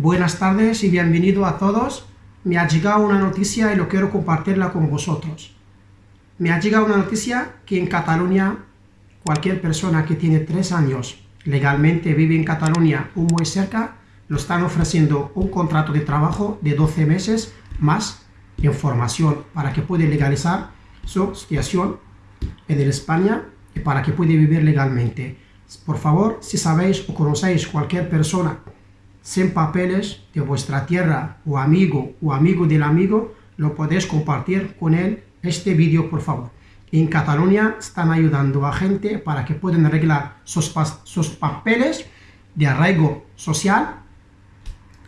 Buenas tardes y bienvenido a todos. Me ha llegado una noticia y lo quiero compartirla con vosotros. Me ha llegado una noticia que en Cataluña cualquier persona que tiene tres años legalmente vive en Cataluña o muy cerca, lo están ofreciendo un contrato de trabajo de 12 meses más información para que pueda legalizar su situación en España y para que pueda vivir legalmente. Por favor, si sabéis o conocéis cualquier persona sin papeles de vuestra tierra o amigo o amigo del amigo, lo podéis compartir con él este vídeo, por favor. En Cataluña están ayudando a gente para que puedan arreglar sus, sus papeles de arraigo social,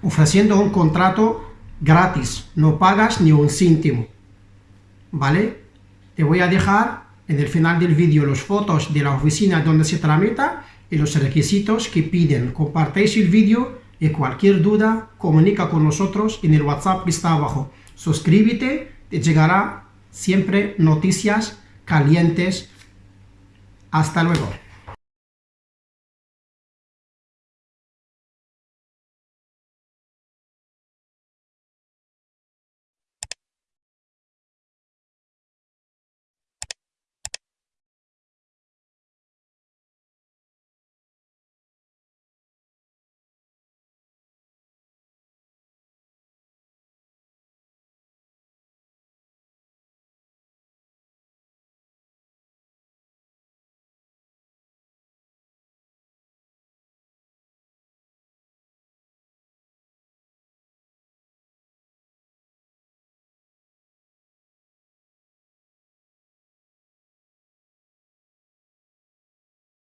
ofreciendo un contrato gratis, no pagas ni un céntimo, ¿vale? Te voy a dejar en el final del vídeo las fotos de la oficina donde se tramita y los requisitos que piden. Compartéis el vídeo y cualquier duda, comunica con nosotros en el WhatsApp que está abajo. Suscríbete, te llegará siempre noticias calientes. Hasta luego.